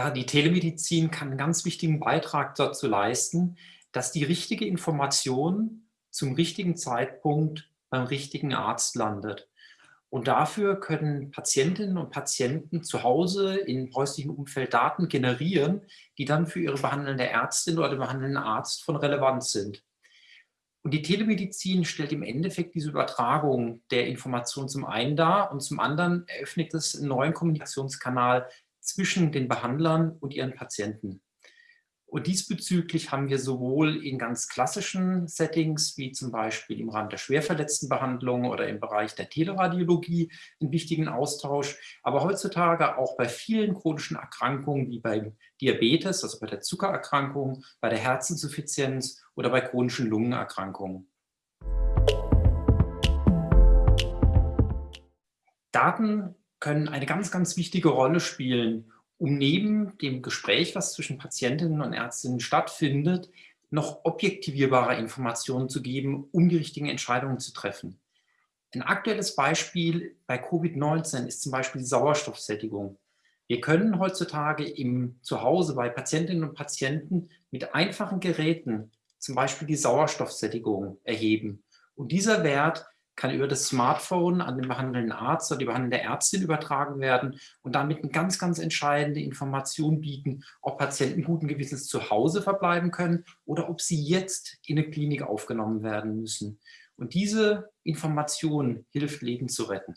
Ja, die Telemedizin kann einen ganz wichtigen Beitrag dazu leisten, dass die richtige Information zum richtigen Zeitpunkt beim richtigen Arzt landet. Und dafür können Patientinnen und Patienten zu Hause im häuslichen Umfeld Daten generieren, die dann für ihre behandelnde Ärztin oder den behandelnden Arzt von Relevanz sind. Und die Telemedizin stellt im Endeffekt diese Übertragung der Information zum einen dar und zum anderen eröffnet es einen neuen Kommunikationskanal zwischen den Behandlern und ihren Patienten. Und diesbezüglich haben wir sowohl in ganz klassischen Settings, wie zum Beispiel im Rahmen der Schwerverletztenbehandlung oder im Bereich der Teleradiologie, einen wichtigen Austausch, aber heutzutage auch bei vielen chronischen Erkrankungen wie beim Diabetes, also bei der Zuckererkrankung, bei der Herzinsuffizienz oder bei chronischen Lungenerkrankungen. Daten können eine ganz, ganz wichtige Rolle spielen, um neben dem Gespräch, was zwischen Patientinnen und Ärztinnen stattfindet, noch objektivierbare Informationen zu geben, um die richtigen Entscheidungen zu treffen. Ein aktuelles Beispiel bei Covid-19 ist zum Beispiel die Sauerstoffsättigung. Wir können heutzutage im Zuhause bei Patientinnen und Patienten mit einfachen Geräten zum Beispiel die Sauerstoffsättigung erheben. Und dieser Wert kann über das Smartphone an den behandelnden Arzt oder die behandelnde Ärztin übertragen werden und damit eine ganz, ganz entscheidende Information bieten, ob Patienten guten Gewissens zu Hause verbleiben können oder ob sie jetzt in eine Klinik aufgenommen werden müssen. Und diese Information hilft, Leben zu retten.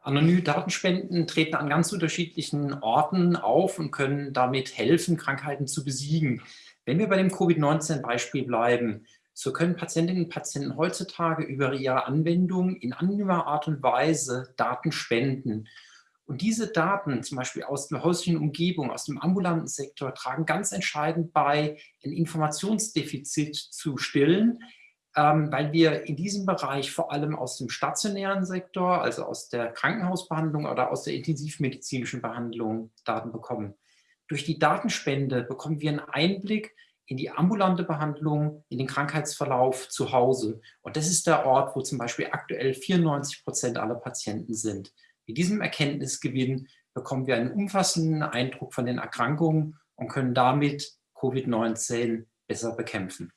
Anonyme Datenspenden treten an ganz unterschiedlichen Orten auf und können damit helfen, Krankheiten zu besiegen. Wenn wir bei dem Covid-19-Beispiel bleiben, so können Patientinnen und Patienten heutzutage über ihre Anwendung in anonymer Art und Weise Daten spenden. Und diese Daten, zum Beispiel aus der häuslichen Umgebung, aus dem ambulanten Sektor, tragen ganz entscheidend bei, ein Informationsdefizit zu stillen, ähm, weil wir in diesem Bereich vor allem aus dem stationären Sektor, also aus der Krankenhausbehandlung oder aus der intensivmedizinischen Behandlung Daten bekommen. Durch die Datenspende bekommen wir einen Einblick in die ambulante Behandlung, in den Krankheitsverlauf zu Hause. Und das ist der Ort, wo zum Beispiel aktuell 94 Prozent aller Patienten sind. Mit diesem Erkenntnisgewinn bekommen wir einen umfassenden Eindruck von den Erkrankungen und können damit Covid-19 besser bekämpfen.